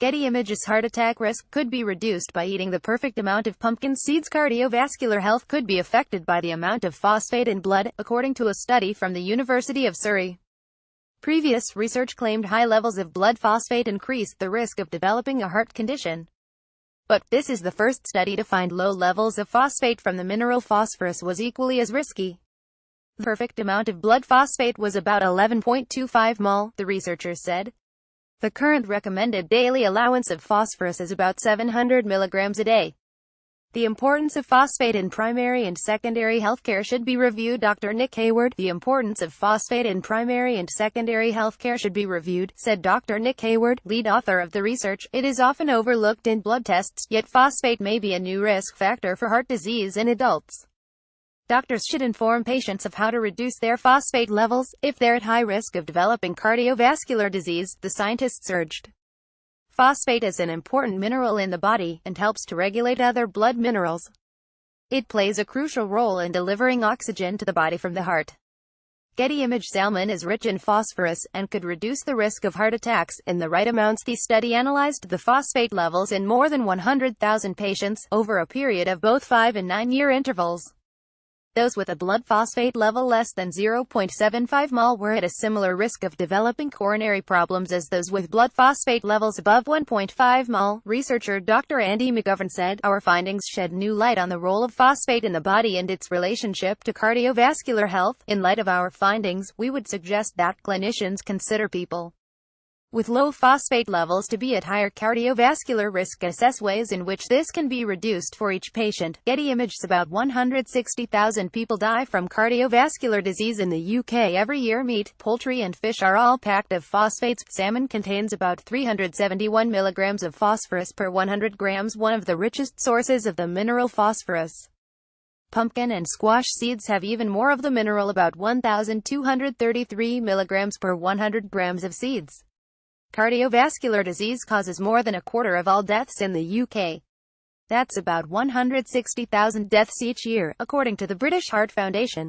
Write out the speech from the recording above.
Getty Images heart attack risk could be reduced by eating the perfect amount of pumpkin seeds. Cardiovascular health could be affected by the amount of phosphate in blood, according to a study from the University of Surrey. Previous research claimed high levels of blood phosphate increased the risk of developing a heart condition. But, this is the first study to find low levels of phosphate from the mineral phosphorus was equally as risky. The perfect amount of blood phosphate was about 11.25 mol, the researchers said. The current recommended daily allowance of phosphorus is about 700 milligrams a day. The importance of phosphate in primary and secondary healthcare should be reviewed. Dr. Nick Hayward, the importance of phosphate in primary and secondary healthcare should be reviewed, said Dr. Nick Hayward, lead author of the research. It is often overlooked in blood tests, yet phosphate may be a new risk factor for heart disease in adults. Doctors should inform patients of how to reduce their phosphate levels, if they're at high risk of developing cardiovascular disease, the scientists urged. Phosphate is an important mineral in the body, and helps to regulate other blood minerals. It plays a crucial role in delivering oxygen to the body from the heart. Getty Image salmon is rich in phosphorus, and could reduce the risk of heart attacks, in the right amounts. The study analyzed the phosphate levels in more than 100,000 patients, over a period of both 5 and 9 year intervals. Those with a blood phosphate level less than 0.75 mol were at a similar risk of developing coronary problems as those with blood phosphate levels above 1.5 mol. Researcher Dr. Andy McGovern said, Our findings shed new light on the role of phosphate in the body and its relationship to cardiovascular health. In light of our findings, we would suggest that clinicians consider people with low phosphate levels to be at higher cardiovascular risk assess ways in which this can be reduced for each patient. Getty Images About 160,000 people die from cardiovascular disease in the UK every year. Meat, poultry and fish are all packed of phosphates. Salmon contains about 371 milligrams of phosphorus per 100 grams, one of the richest sources of the mineral phosphorus. Pumpkin and squash seeds have even more of the mineral about 1,233 milligrams per 100 grams of seeds. Cardiovascular disease causes more than a quarter of all deaths in the UK. That's about 160,000 deaths each year, according to the British Heart Foundation.